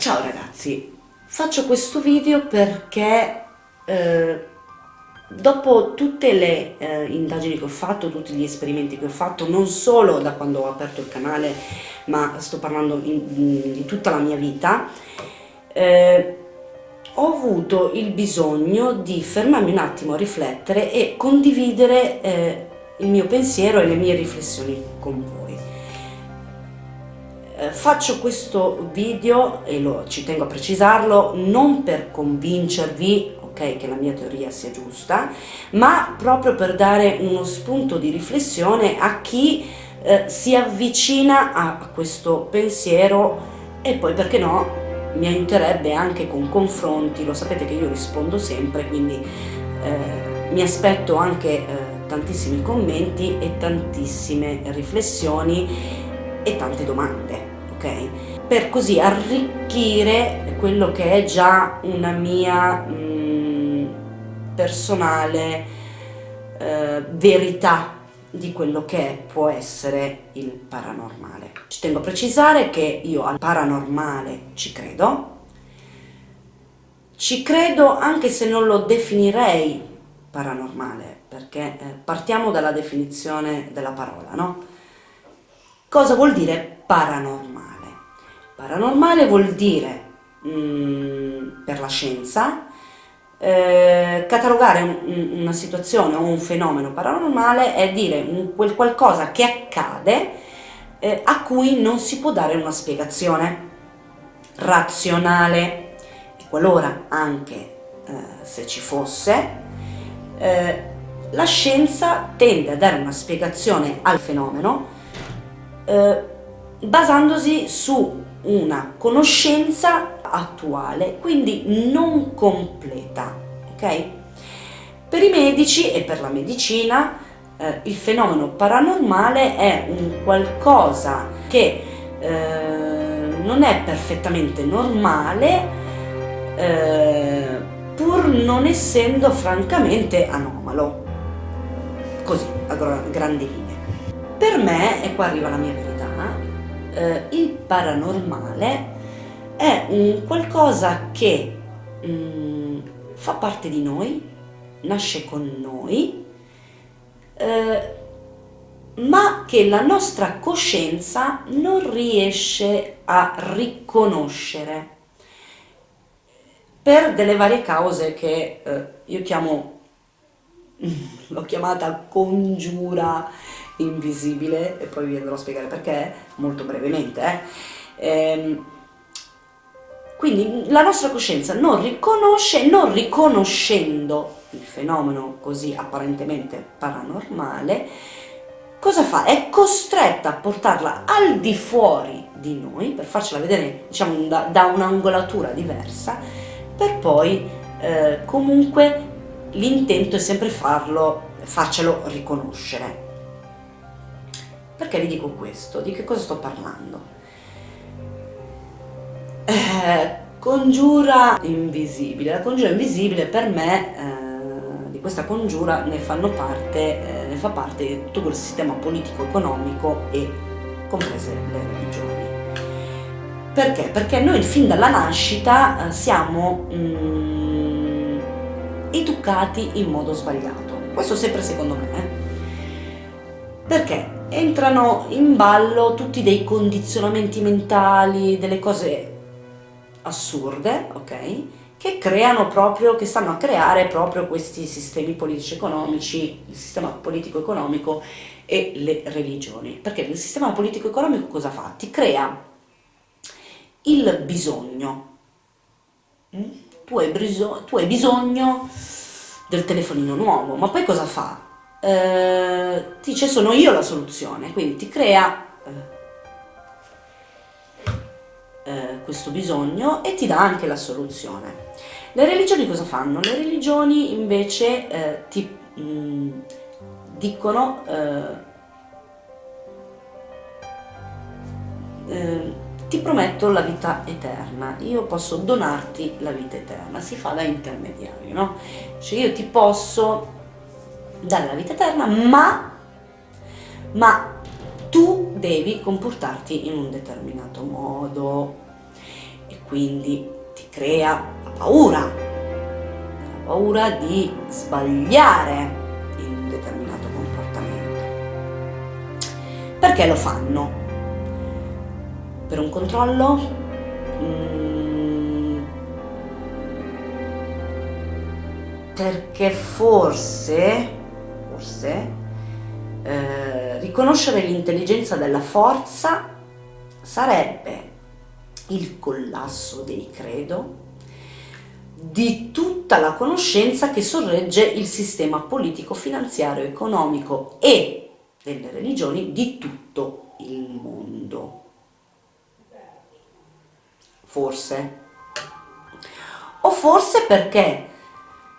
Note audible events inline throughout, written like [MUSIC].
ciao ragazzi, faccio questo video perché eh, dopo tutte le eh, indagini che ho fatto, tutti gli esperimenti che ho fatto, non solo da quando ho aperto il canale, ma sto parlando in, in, di tutta la mia vita, eh, ho avuto il bisogno di fermarmi un attimo a riflettere e condividere eh, il mio pensiero e le mie riflessioni con voi. Eh, faccio questo video, e lo, ci tengo a precisarlo, non per convincervi okay, che la mia teoria sia giusta, ma proprio per dare uno spunto di riflessione a chi eh, si avvicina a, questo pensiero e poi perché no mi aiuterebbe anche con confronti, lo sapete che io rispondo sempre, quindi eh, mi aspetto anche eh, tantissimi commenti e tantissime riflessioni e tante domande ok? Per così arricchire quello che è già una mia mh, mm, personale eh, verità di quello che può essere il paranormale. Ci tengo a precisare che io al paranormale ci credo, ci credo anche se non lo definirei paranormale, perché eh, partiamo dalla definizione della parola, no? Cosa vuol dire paranormale? Paranormale vuol dire, mh, mm, per la scienza, eh, catalogare un, una situazione o un fenomeno paranormale è dire un, quel qualcosa che accade eh, a cui non si può dare una spiegazione razionale. E qualora anche eh, se ci fosse eh, la scienza tende a dare una spiegazione al fenomeno eh, basandosi su una conoscenza attuale, quindi non completa, ok? Per i medici e per la medicina eh, il fenomeno paranormale è un qualcosa che eh, non è perfettamente normale eh, pur non essendo francamente anomalo, così a grandi linee. Per me, e qua arriva la mia verità, eh, il paranormale è un qualcosa che mh, mm, fa parte di noi, nasce con noi, eh, ma che la nostra coscienza non riesce a riconoscere per delle varie cause che eh, io chiamo, [LAUGHS] l'ho chiamata congiura invisibile e poi vi andrò a spiegare perché molto brevemente. Eh. Ehm, quindi la nostra coscienza non riconosce, non riconoscendo il fenomeno così apparentemente paranormale, cosa fa? È costretta a portarla al di fuori di noi, per farcela vedere diciamo, da, da un'angolatura diversa, per poi eh, comunque l'intento è sempre farlo, farcelo riconoscere. Perché vi dico questo? Di che cosa sto parlando? Eh, congiura invisibile. La congiura invisibile per me, eh, di questa congiura ne parte, eh, ne fa parte tutto quel sistema politico-economico e comprese le religioni. Perché? Perché noi fin dalla nascita eh, siamo mm, educati in modo sbagliato. Questo sempre secondo me. Eh. Perché? Entrano in ballo tutti dei condizionamenti mentali, delle cose assurde, ok? Che creano proprio, che stanno a creare proprio questi sistemi politici economici, il sistema politico-economico e le religioni. Perché il sistema politico-economico cosa fa? Ti crea il bisogno. Mm? Tu hai, tu hai bisogno del telefonino nuovo, ma poi cosa fa? Eh, dice sono io la soluzione, quindi ti crea eh, eh, questo bisogno e ti dà anche la soluzione. Le religioni cosa fanno? Le religioni invece eh, ti mh, mm, dicono eh, ti prometto la vita eterna, io posso donarti la vita eterna, si fa da intermediario, no? Cioè io ti posso dare la vita eterna, ma, ma tu devi comportarti in un determinato modo. E quindi ti crea la paura, la paura di sbagliare in un determinato comportamento. Perché lo fanno? Per un controllo? Mm, perché forse, forse eh, riconoscere l'intelligenza della forza sarebbe il collasso dei credo di tutta la conoscenza che sorregge il sistema politico, finanziario, economico e delle religioni di tutto il mondo. Forse. O forse perché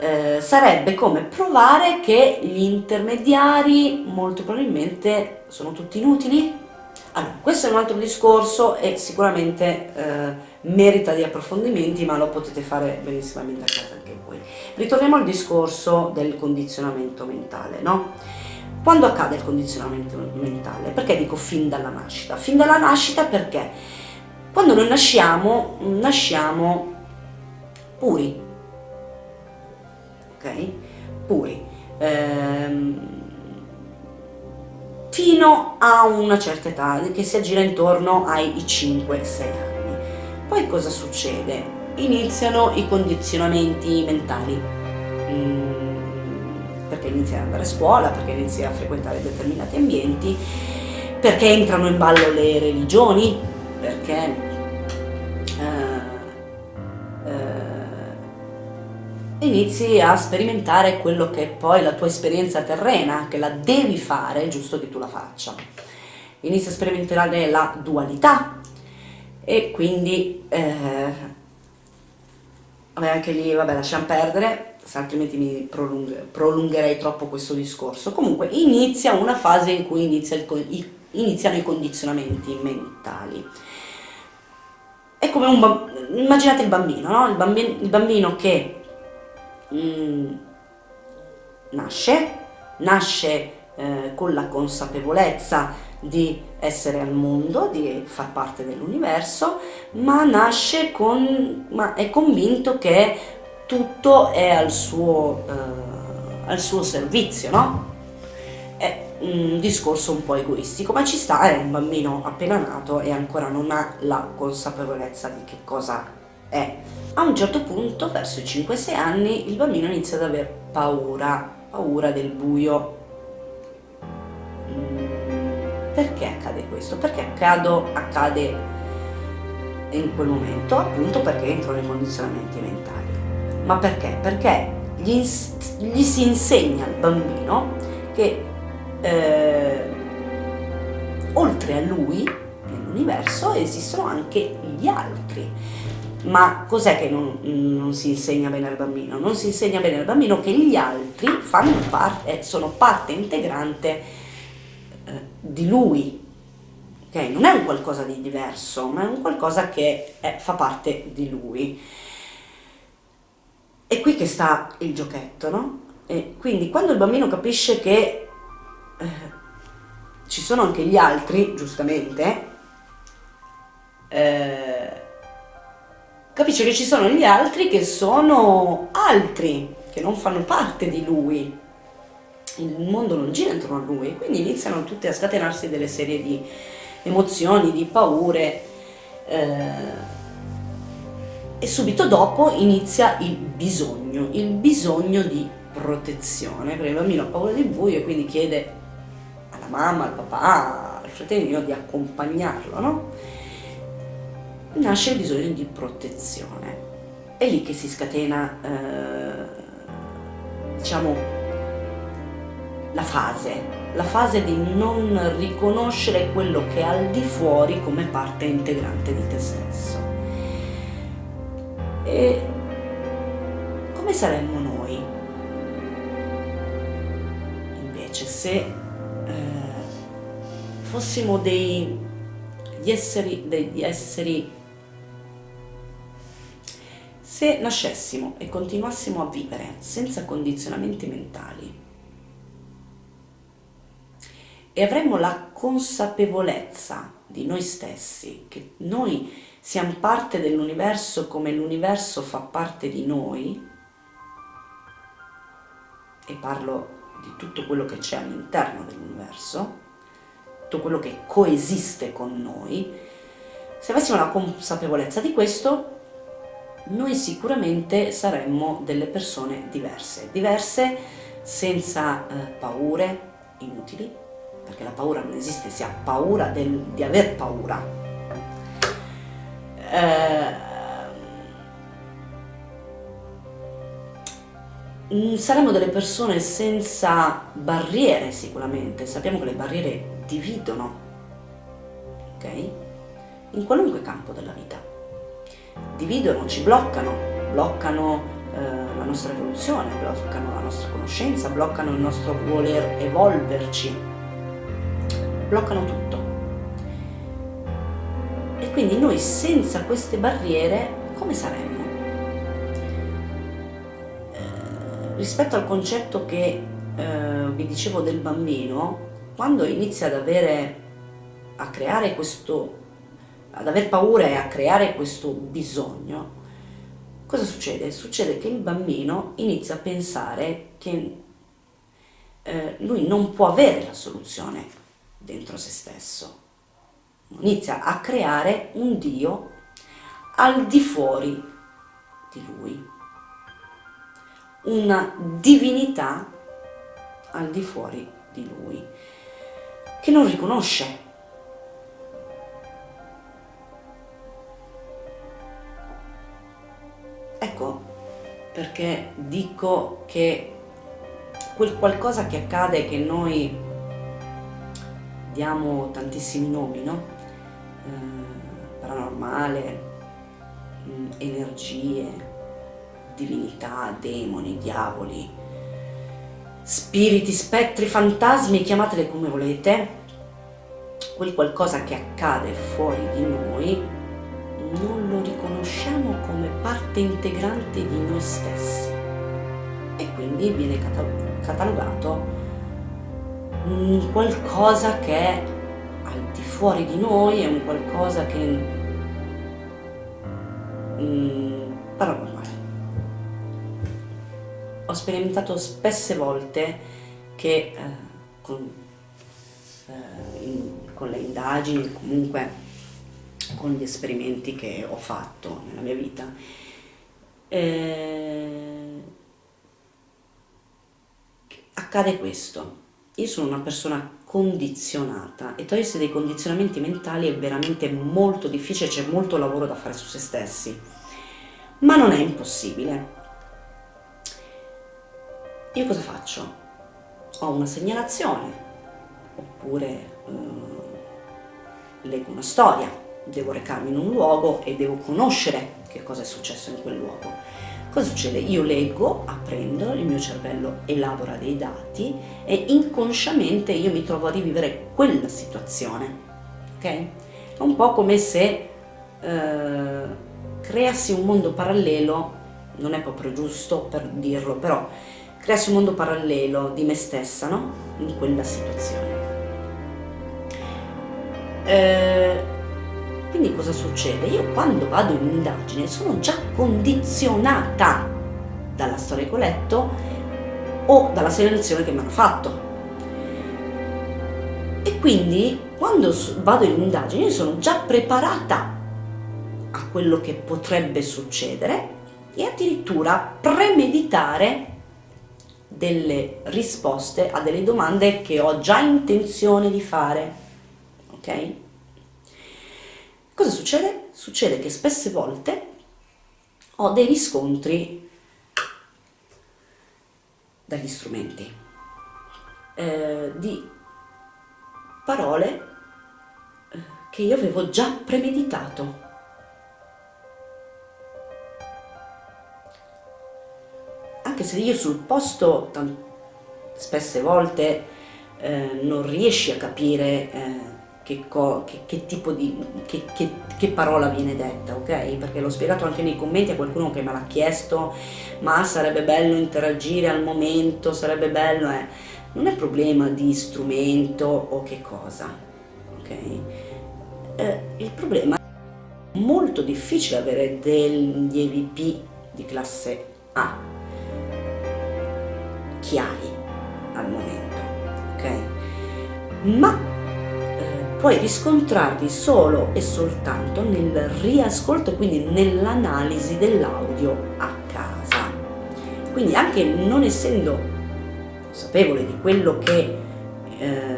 eh, sarebbe come provare che gli intermediari molto probabilmente sono tutti inutili? Allora, questo è un altro discorso e sicuramente eh, merita di approfondimenti, ma lo potete fare benissimamente a casa anche voi. Ritorniamo al discorso del condizionamento mentale, no? Quando accade il condizionamento mentale? Perché dico fin dalla nascita? Fin dalla nascita perché quando noi nasciamo, nasciamo puri, ok? Puri. Ehm, fino a una certa età, che si aggira intorno ai 5-6 anni. Poi cosa succede? Iniziano i condizionamenti mentali, mm, perché inizi ad andare a scuola, perché inizi a frequentare determinati ambienti, perché entrano in ballo le religioni, perché inizi a sperimentare quello che è poi la tua esperienza terrena, che la devi fare, giusto che tu la faccia. Inizi a sperimentare la dualità e quindi eh, vabbè, anche lì vabbè, lasciamo perdere, altrimenti mi prolunghe, prolungherei troppo questo discorso. Comunque inizia una fase in cui inizia il, iniziano i condizionamenti mentali. È come un immaginate il bambino, no? il, bambino il bambino che mm, nasce, nasce eh, con la consapevolezza di essere al mondo, di far parte dell'universo, ma nasce con, ma è convinto che tutto è al suo, eh, al suo servizio, no? È un discorso un po' egoistico, ma ci sta, è un bambino appena nato e ancora non ha la consapevolezza di che cosa è. A un certo punto, verso i 5-6 anni, il bambino inizia ad aver paura, paura del buio. Mm, perché accade questo? Perché accado, accade in quel momento? Appunto perché entro nei condizionamenti mentali. Ma perché? Perché gli, gli si insegna al bambino che eh, oltre a lui, nell'universo, esistono anche gli altri ma cos'è che non, non, si insegna bene al bambino? Non si insegna bene al bambino che gli altri parte, sono parte integrante eh, di lui, okay? non è un qualcosa di diverso, ma è un qualcosa che è, fa parte di lui. È qui che sta il giochetto, no? E quindi quando il bambino capisce che eh, ci sono anche gli altri, giustamente, eh, capisce che ci sono gli altri che sono altri, che non fanno parte di lui. Il mondo non gira intorno a lui, quindi iniziano tutte a scatenarsi delle serie di emozioni, di paure eh, e subito dopo inizia il bisogno, il bisogno di protezione, perché il bambino ha paura del buio e quindi chiede alla mamma, al papà, al fratellino di accompagnarlo, no? Nasce il bisogno di protezione. È lì che si scatena, eh, diciamo, la fase, la fase di non riconoscere quello che è al di fuori come parte integrante di te stesso. E come saremmo noi invece se eh, fossimo degli esseri, degli esseri se nascessimo e continuassimo a vivere senza condizionamenti mentali e avremmo la consapevolezza di noi stessi, che noi siamo parte dell'universo come l'universo fa parte di noi, e parlo di tutto quello che c'è all'interno dell'universo, tutto quello che coesiste con noi, se avessimo la consapevolezza di questo, noi sicuramente saremmo delle persone diverse, diverse senza eh, paure inutili, perché la paura non esiste, si ha paura del, di aver paura. Eh, mm, saremmo delle persone senza barriere sicuramente, sappiamo che le barriere dividono, ok? In qualunque campo della vita dividono, ci bloccano, bloccano eh, la nostra evoluzione, bloccano la nostra conoscenza, bloccano il nostro voler evolverci, bloccano tutto. E quindi noi senza queste barriere come saremmo? Eh, rispetto al concetto che eh, vi dicevo del bambino, quando inizia ad avere, a creare questo ad aver paura e a creare questo bisogno, cosa succede? Succede che il bambino inizia a pensare che eh, lui non può avere la soluzione dentro se stesso, inizia a creare un Dio al di fuori di lui, una divinità al di fuori di lui, che non riconosce Ecco perché dico che quel qualcosa che accade che noi diamo tantissimi nomi, no? Eh, paranormale, mm, energie, divinità, demoni, diavoli, spiriti, spettri, fantasmi, chiamatele come volete, quel qualcosa che accade fuori di noi parte integrante di noi stessi e quindi viene catalogato un qualcosa che è al di fuori di noi, è un qualcosa che mm, paranormale. Ho sperimentato spesse volte che eh, con, eh, in, con le indagini comunque con gli esperimenti che ho fatto nella mia vita. Eh, accade questo. Io sono una persona condizionata e togliersi dei condizionamenti mentali è veramente molto difficile, c'è molto lavoro da fare su se stessi, ma non è impossibile. Io cosa faccio? Ho una segnalazione, oppure eh, leggo una storia, devo recarmi in un luogo e devo conoscere che cosa è successo in quel luogo. Cosa succede? Io leggo, apprendo, il mio cervello elabora dei dati e inconsciamente io mi trovo a rivivere quella situazione, ok? È un po' come se eh, creassi un mondo parallelo, non è proprio giusto per dirlo, però creassi un mondo parallelo di me stessa, no? In quella situazione. Eh, quindi cosa succede? Io quando vado in indagine sono già condizionata dalla storia che ho letto o dalla segnalazione che mi hanno fatto. E quindi quando vado in indagine sono già preparata a quello che potrebbe succedere e addirittura premeditare delle risposte a delle domande che ho già intenzione di fare. Ok? Cosa succede? Succede che spesse volte ho dei riscontri dagli strumenti, eh, di parole eh, che io avevo già premeditato. Anche se io sul posto spesse volte eh, non riesci a capire eh, che, che, che tipo di, che, parola viene detta, ok? Perché l'ho spiegato anche nei commenti a qualcuno che me l'ha chiesto, ma sarebbe bello interagire al momento, sarebbe bello, eh. Non è problema di strumento o che cosa, ok? Eh, il problema molto difficile avere degli EVP di classe A chiari al momento, ok? Ma puoi riscontrarli solo e soltanto nel riascolto e quindi nell'analisi dell'audio a casa. Quindi anche non essendo consapevole di quello che eh,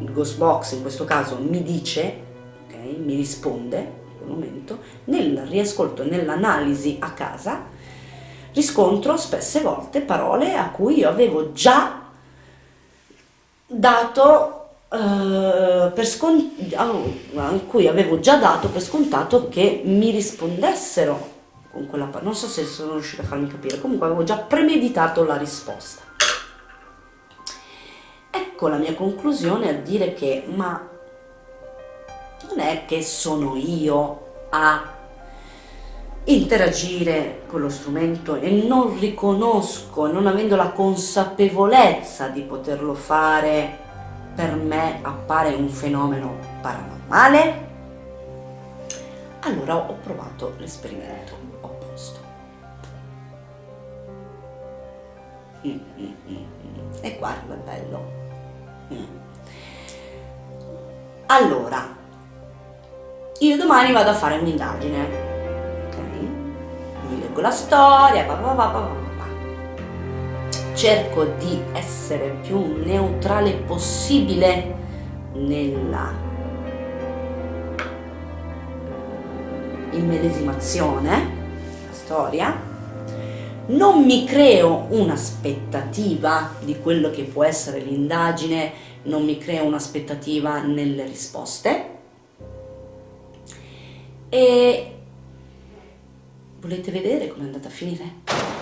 il Ghostbox in questo caso mi dice, okay, mi risponde in quel momento, nel riascolto, nell'analisi a casa, riscontro spesse volte parole a cui io avevo già dato Per a cui avevo già dato per scontato che mi rispondessero con quella. Non so se sono riuscita a farmi capire, comunque avevo già premeditato la risposta. Ecco la mia conclusione a dire che, ma non è che sono io a interagire con lo strumento e non riconosco, non avendo la consapevolezza di poterlo fare, per me appare un fenomeno paranormale? Allora ho provato l'esperimento opposto. Mm, mm, mm, e guarda, è bello. Allora, io domani vado a fare un'indagine leggo la storia, bah bah bah cerco di essere più neutrale possibile nella immedesimazione, la storia, non mi creo un'aspettativa di quello che può essere l'indagine, non mi creo un'aspettativa nelle risposte e Volete vedere come è andata a finire?